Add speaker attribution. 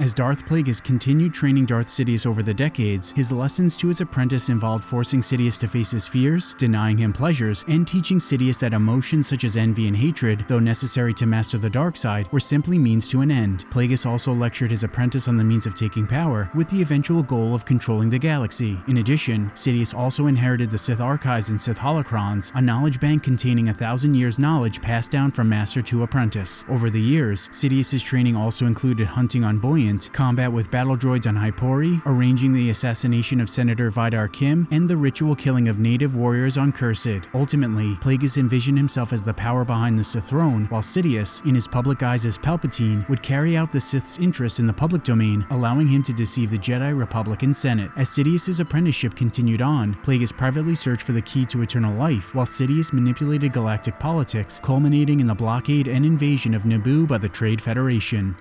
Speaker 1: As Darth Plagueis continued training Darth Sidious over the decades, his lessons to his apprentice involved forcing Sidious to face his fears, denying him pleasures, and teaching Sidious that emotions such as envy and hatred, though necessary to master the dark side, were simply means to an end. Plagueis also lectured his apprentice on the means of taking power, with the eventual goal of controlling the galaxy. In addition, Sidious also inherited the Sith Archives and Sith Holocrons, a knowledge bank containing a thousand years knowledge passed down from master to apprentice. Over the years, Sidious's training also included hunting on Boyan combat with battle droids on Hypori, arranging the assassination of Senator Vidar Kim, and the ritual killing of native warriors on Kursed. Ultimately, Plagueis envisioned himself as the power behind the Sith throne, while Sidious, in his public guise as Palpatine, would carry out the Sith's interests in the public domain, allowing him to deceive the Jedi Republican Senate. As Sidious's apprenticeship continued on, Plagueis privately searched for the key to eternal life, while Sidious manipulated galactic politics, culminating in the blockade and invasion of Naboo by the Trade Federation.